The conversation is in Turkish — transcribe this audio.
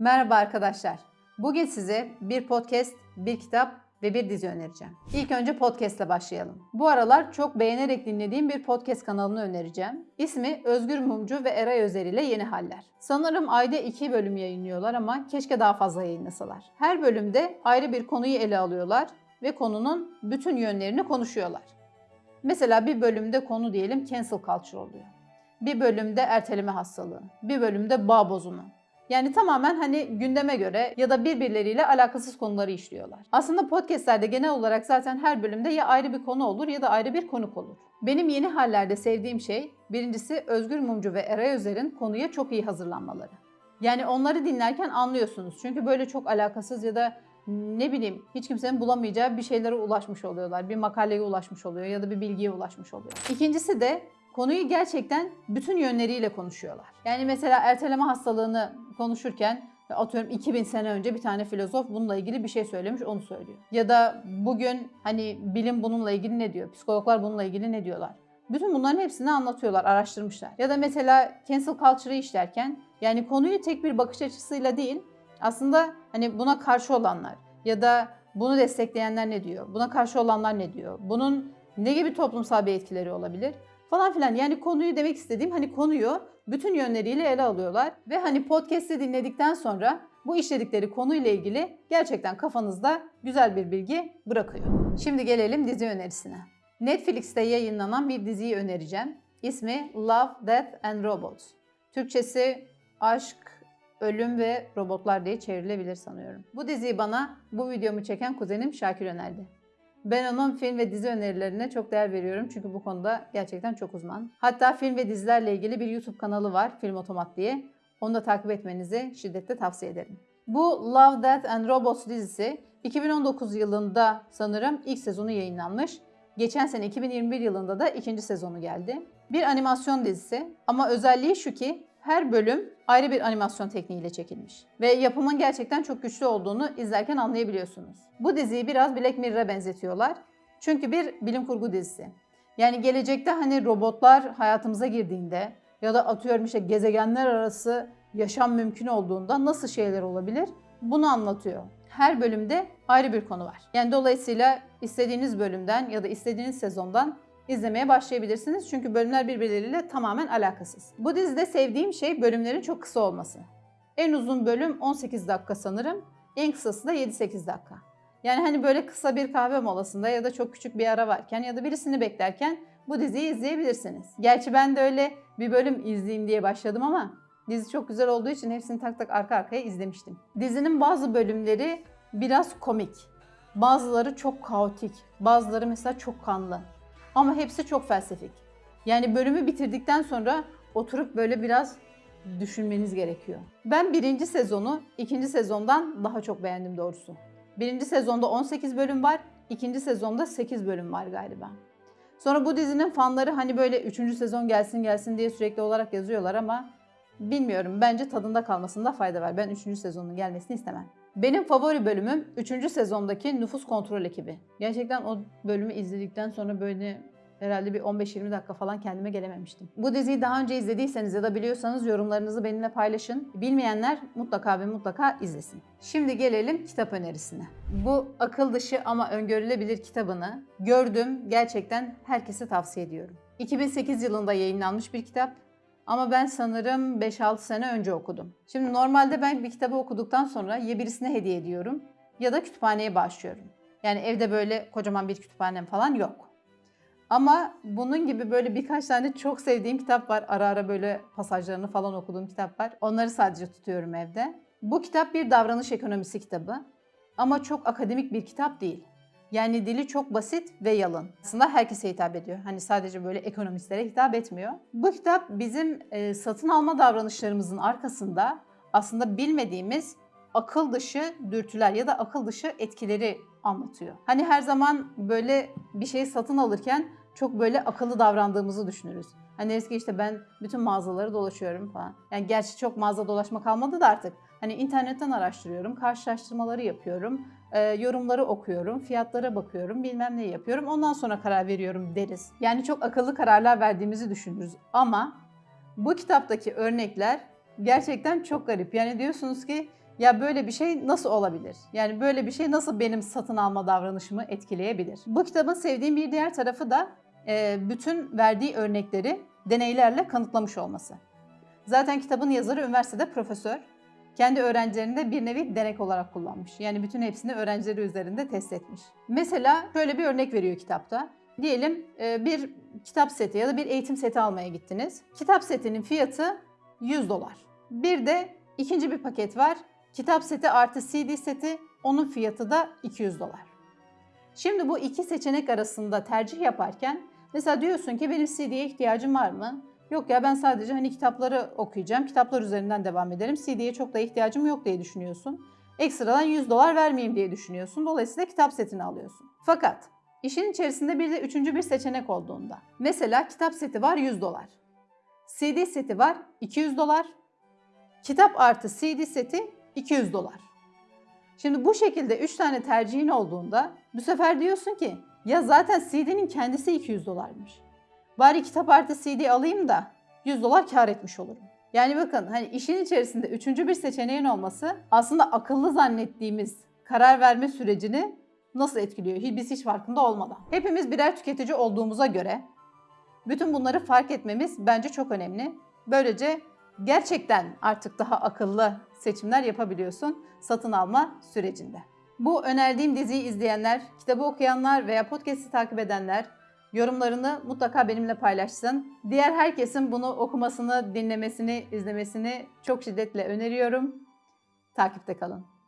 Merhaba arkadaşlar. Bugün size bir podcast, bir kitap ve bir dizi önereceğim. İlk önce podcast ile başlayalım. Bu aralar çok beğenerek dinlediğim bir podcast kanalını önereceğim. İsmi Özgür Mumcu ve Eray Özer ile Yeni Haller. Sanırım ayda iki bölüm yayınlıyorlar ama keşke daha fazla yayınlasalar. Her bölümde ayrı bir konuyu ele alıyorlar ve konunun bütün yönlerini konuşuyorlar. Mesela bir bölümde konu diyelim cancel culture oluyor. Bir bölümde erteleme hastalığı, bir bölümde bağ bozumu, yani tamamen hani gündeme göre ya da birbirleriyle alakasız konuları işliyorlar. Aslında podcastlerde genel olarak zaten her bölümde ya ayrı bir konu olur ya da ayrı bir konuk olur. Benim yeni hallerde sevdiğim şey birincisi Özgür Mumcu ve Eray Özer'in konuya çok iyi hazırlanmaları. Yani onları dinlerken anlıyorsunuz. Çünkü böyle çok alakasız ya da ne bileyim hiç kimsenin bulamayacağı bir şeylere ulaşmış oluyorlar. Bir makaleye ulaşmış oluyor ya da bir bilgiye ulaşmış oluyor. İkincisi de konuyu gerçekten bütün yönleriyle konuşuyorlar. Yani mesela erteleme hastalığını konuşurken atıyorum 2000 sene önce bir tane filozof bununla ilgili bir şey söylemiş onu söylüyor. Ya da bugün hani bilim bununla ilgili ne diyor? Psikologlar bununla ilgili ne diyorlar? Bütün bunların hepsini anlatıyorlar, araştırmışlar. Ya da mesela cancel culture'ı işlerken yani konuyu tek bir bakış açısıyla değil aslında hani buna karşı olanlar ya da bunu destekleyenler ne diyor? Buna karşı olanlar ne diyor? Bunun ne gibi toplumsal bir etkileri olabilir? Falan filan. Yani konuyu demek istediğim hani konuyu bütün yönleriyle ele alıyorlar. Ve hani podcast'i dinledikten sonra bu işledikleri konuyla ilgili gerçekten kafanızda güzel bir bilgi bırakıyor. Şimdi gelelim dizi önerisine. Netflix'te yayınlanan bir diziyi önereceğim. İsmi Love, Death and Robots. Türkçesi Aşk, Ölüm ve Robotlar diye çevrilebilir sanıyorum. Bu diziyi bana bu videomu çeken kuzenim Şakir önerdi. Ben onun film ve dizi önerilerine çok değer veriyorum çünkü bu konuda gerçekten çok uzman. Hatta film ve dizilerle ilgili bir YouTube kanalı var Film Otomat diye. Onu da takip etmenizi şiddetle tavsiye ederim. Bu Love, Death and Robots dizisi 2019 yılında sanırım ilk sezonu yayınlanmış. Geçen sene 2021 yılında da ikinci sezonu geldi. Bir animasyon dizisi ama özelliği şu ki her bölüm ayrı bir animasyon tekniğiyle çekilmiş. Ve yapımın gerçekten çok güçlü olduğunu izlerken anlayabiliyorsunuz. Bu diziyi biraz Black Mirror'a benzetiyorlar. Çünkü bir bilim kurgu dizisi. Yani gelecekte hani robotlar hayatımıza girdiğinde ya da atıyorum işte gezegenler arası yaşam mümkün olduğunda nasıl şeyler olabilir? Bunu anlatıyor. Her bölümde ayrı bir konu var. Yani dolayısıyla istediğiniz bölümden ya da istediğiniz sezondan izlemeye başlayabilirsiniz. Çünkü bölümler birbirleriyle tamamen alakasız. Bu dizide sevdiğim şey bölümlerin çok kısa olması. En uzun bölüm 18 dakika sanırım. En kısası da 7-8 dakika. Yani hani böyle kısa bir kahve molasında ya da çok küçük bir ara varken ya da birisini beklerken bu diziyi izleyebilirsiniz. Gerçi ben de öyle bir bölüm izleyeyim diye başladım ama dizi çok güzel olduğu için hepsini tak tak arka arkaya izlemiştim. Dizinin bazı bölümleri biraz komik. Bazıları çok kaotik. Bazıları mesela çok kanlı. Ama hepsi çok felsefik. Yani bölümü bitirdikten sonra oturup böyle biraz düşünmeniz gerekiyor. Ben birinci sezonu ikinci sezondan daha çok beğendim doğrusu. Birinci sezonda 18 bölüm var, ikinci sezonda 8 bölüm var galiba. Sonra bu dizinin fanları hani böyle üçüncü sezon gelsin gelsin diye sürekli olarak yazıyorlar ama bilmiyorum bence tadında kalmasında fayda var. Ben üçüncü sezonun gelmesini istemem. Benim favori bölümüm 3. sezondaki nüfus kontrol ekibi. Gerçekten o bölümü izledikten sonra böyle herhalde bir 15-20 dakika falan kendime gelememiştim. Bu diziyi daha önce izlediyseniz ya da biliyorsanız yorumlarınızı benimle paylaşın. Bilmeyenler mutlaka ve mutlaka izlesin. Şimdi gelelim kitap önerisine. Bu akıl dışı ama öngörülebilir kitabını gördüm. Gerçekten herkese tavsiye ediyorum. 2008 yılında yayınlanmış bir kitap. Ama ben sanırım 5-6 sene önce okudum. Şimdi normalde ben bir kitabı okuduktan sonra ya birisine hediye ediyorum ya da kütüphaneye başlıyorum. Yani evde böyle kocaman bir kütüphanem falan yok. Ama bunun gibi böyle birkaç tane çok sevdiğim kitap var. Ara ara böyle pasajlarını falan okuduğum kitap var. Onları sadece tutuyorum evde. Bu kitap bir davranış ekonomisi kitabı. Ama çok akademik bir kitap değil. Yani dili çok basit ve yalın. Aslında herkese hitap ediyor. Hani sadece böyle ekonomistlere hitap etmiyor. Bu kitap bizim e, satın alma davranışlarımızın arkasında aslında bilmediğimiz akıl dışı dürtüler ya da akıl dışı etkileri anlatıyor. Hani her zaman böyle bir şeyi satın alırken çok böyle akıllı davrandığımızı düşünürüz. Hani eski işte ben bütün mağazaları dolaşıyorum falan. Yani gerçi çok mağaza dolaşma kalmadı da artık. Hani internetten araştırıyorum, karşılaştırmaları yapıyorum, e, yorumları okuyorum, fiyatlara bakıyorum, bilmem ne yapıyorum. Ondan sonra karar veriyorum deriz. Yani çok akıllı kararlar verdiğimizi düşünürüz. Ama bu kitaptaki örnekler gerçekten çok garip. Yani diyorsunuz ki Ya böyle bir şey nasıl olabilir? Yani böyle bir şey nasıl benim satın alma davranışımı etkileyebilir? Bu kitabın sevdiğim bir diğer tarafı da e, bütün verdiği örnekleri deneylerle kanıtlamış olması. Zaten kitabın yazarı üniversitede profesör. Kendi öğrencilerini de bir nevi denek olarak kullanmış. Yani bütün hepsini öğrencileri üzerinde test etmiş. Mesela şöyle bir örnek veriyor kitapta. Diyelim e, bir kitap seti ya da bir eğitim seti almaya gittiniz. Kitap setinin fiyatı 100 dolar. Bir de ikinci bir paket var. Kitap seti artı CD seti. Onun fiyatı da 200 dolar. Şimdi bu iki seçenek arasında tercih yaparken mesela diyorsun ki benim CD'ye ihtiyacım var mı? Yok ya ben sadece hani kitapları okuyacağım. Kitaplar üzerinden devam ederim. CD'ye çok da ihtiyacım yok diye düşünüyorsun. Ekstradan 100 dolar vermeyeyim diye düşünüyorsun. Dolayısıyla kitap setini alıyorsun. Fakat işin içerisinde bir de üçüncü bir seçenek olduğunda. Mesela kitap seti var 100 dolar. CD seti var 200 dolar. Kitap artı CD seti 200 dolar. Şimdi bu şekilde 3 tane tercihin olduğunda bu sefer diyorsun ki ya zaten CD'nin kendisi 200 dolarmış. Bari kitap artı CD alayım da 100 dolar kar etmiş olurum. Yani bakın hani işin içerisinde üçüncü bir seçeneğin olması aslında akıllı zannettiğimiz karar verme sürecini nasıl etkiliyor biz hiç farkında olmadan. Hepimiz birer tüketici olduğumuza göre bütün bunları fark etmemiz bence çok önemli. Böylece gerçekten artık daha akıllı seçimler yapabiliyorsun satın alma sürecinde. Bu önerdiğim diziyi izleyenler, kitabı okuyanlar veya podcast'i takip edenler yorumlarını mutlaka benimle paylaşsın. Diğer herkesin bunu okumasını, dinlemesini, izlemesini çok şiddetle öneriyorum. Takipte kalın.